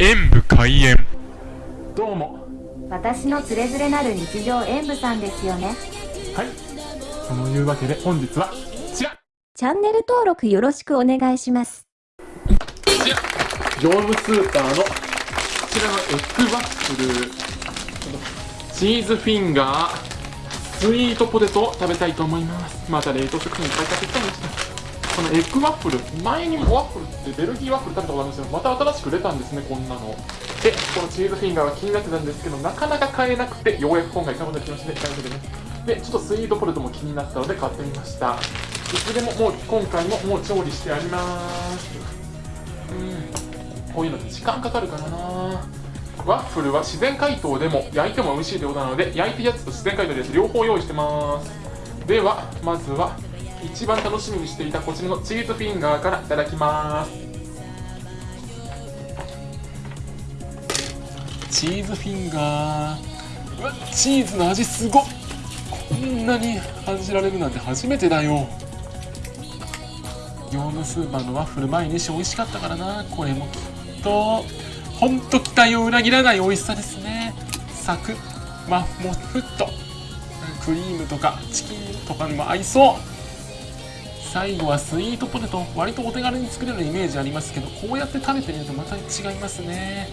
演武開演。どうも。私のつれづれなる日常演舞さんですよね。はい。そのいうわけで本日はこちら。こチャンネル登録よろしくお願いします。ちら業務スーパーのこちらのエッグワッフル。チーズフィンガースイートポテトを食べたいと思います。また冷凍食品いっぱい買ってきたんですねこのエッグワッフル前にもワッフルってベルギーワッフル食べたことあるんですけどまた新しく出たんですねこんなの。でこのチーズフィンガーは気になってたんですけどなかなか買えなくてようやく今回買うことができましたね。というわけでね。でちょっとスイートポテトも気になったので買ってみました。いつでももう今回ももう調理してあります。うん。こういうのって時間かかるからなワッフルは自然解凍でも焼いても美味しいということなので焼いたやつと自然解凍のやつ両方用意してます。ではまずは一番楽しみにしていたこちらのチーズフィンガーからいただきます。チーズフィンガー。うわチーズの味すごっ。こんなに感じられるなんて初めてだよ。業務スーパーのワッフル毎日美味しかったからな。これもきっと。ほんと期待を裏切らない美味しさですね。サクッマッモフットクリームとかチキンとかにも合いそう。最後はスイートポテト。割とお手軽に作れるイメージありますけどこうやって食べてみるとまた違いますね。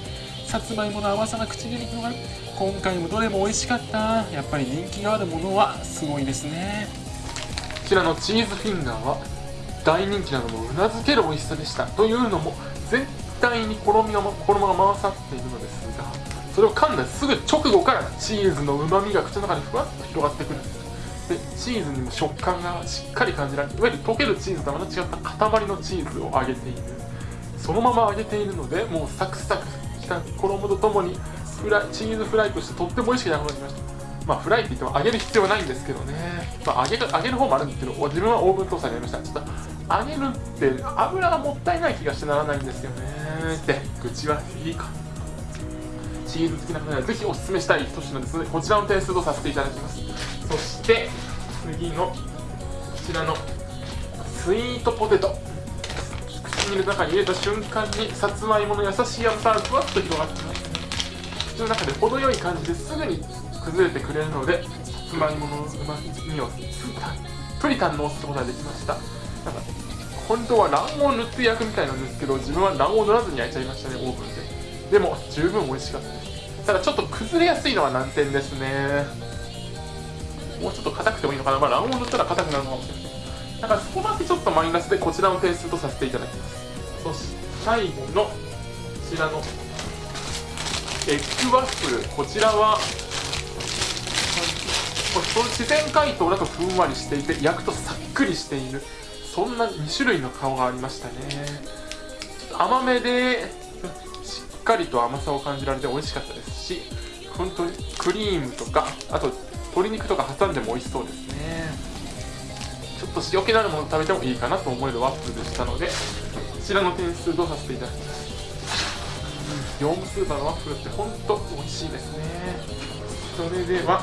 さつまいもの甘さが口に広がる今回もどれも美味しかった。やっぱり人気があるものはすごいですね。こちらのチーズフィンガーは大人気なのもうなずける美味しさでした。というのも全体に衣が衣が回さっているのですがそれを噛んだすぐ直後からチーズのうまみが口の中にふわっと広がってくる。んですでチーズにも食感がしっかり感じられていわゆる溶けるチーズとはまた違った塊のチーズを揚げている。そのまま揚げているのでもうサクサクした衣とともにフライチーズフライとしてとっても美味しくなくなりました。まあフライって言っても揚げる必要はないんですけどね、まあ、揚げる揚げる方もあるんですけど自分はオーブントースターでやりました。ちょっと揚げるって油がもったいない気がしてならないんですよね。って愚痴はいいか。チーズ好きな方にはぜひおすすめしたい一品ですのでこちらの点数とさせていただきます。そして次のこちらのスイートポテト。口に入れた中に入れた瞬間にさつまいもの優しい甘さがふわっと広がってます口の中で程よい感じですぐに崩れてくれるのでさつまいものうまみをたっぷり堪能することができました。なんか本当は卵黄を塗って焼くみたいなんですけど自分は卵黄を塗らずに焼いちゃいましたねオーブンで。でも十分美味しかったです。ただちょっと崩れやすいのは難点ですね。もうちょっと硬くてもいいのかな、まあ、卵黄塗ったら硬くなるの。かもしれないだからそこだけちょっとマイナスでこちらの点数とさせていただきます。そして最後のこちらのエッグワッフル。こちらは自然解凍だとふんわりしていて焼くとさっくりしている。そんな2種類の顔がありましたね。甘めでしっかりと甘さを感じられて美味しかったですし本当にクリームとかあと鶏肉とか挟んでも美味しそうですね。ちょっと塩気のあるもの食べてもいいかなと思えるワッフルでしたのでこちらの点数とさせていただきます？業務スーパーのワッフルって本当美味しいですね。それでは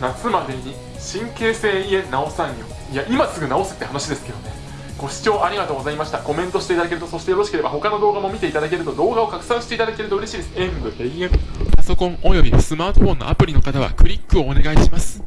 夏までに神経性胃炎治さんよ。いや今すぐ治せって話ですけどね。ご視聴ありがとうございました。コメントしていただけるとそしてよろしければ他の動画も見ていただけると動画を拡散していただけると嬉しいです。演武閉園パソコンおよびスマートフォンのアプリの方はクリックをお願いします。